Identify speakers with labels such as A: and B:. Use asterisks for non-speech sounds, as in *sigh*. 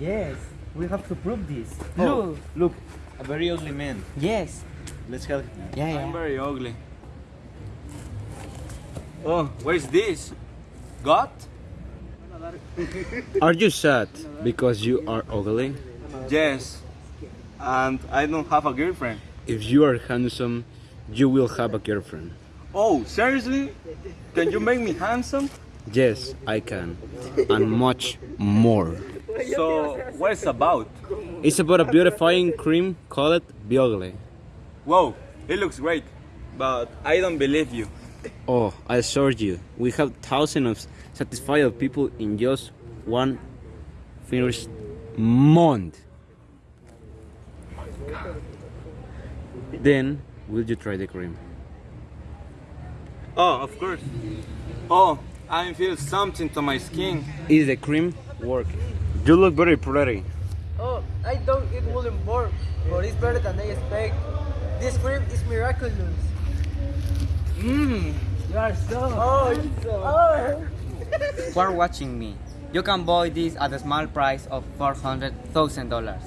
A: Yes, we have to prove this.
B: Oh,
A: Look.
B: look, a very ugly man.
A: Yes.
B: Let's help him.
A: Yeah,
C: I'm
A: yeah.
C: very ugly. Oh, where's this? God? *laughs*
D: Are you sad because you are ugly?
C: Yes. And I don't have a girlfriend.
D: If you are handsome, you will have a girlfriend.
C: Oh, seriously? Can you make me handsome?
D: Yes, I can. And much more.
C: So, what is about?
D: It's about a beautifying cream called Biogli.
C: Whoa, it looks great. But I don't believe you.
D: Oh, I assure you, we have thousands of satisfied people in just one finished month. Then, will you try the cream?
C: Oh, of course. Oh, I feel something to my skin.
D: Is the cream working? You look very pretty.
E: Oh, I don't wouldn't work, but it's better than I expect. This cream is miraculous.
A: Mmm, you are so.
E: Oh, it's so. Oh.
A: For watching me, you can buy this at a small price of four hundred thousand dollars.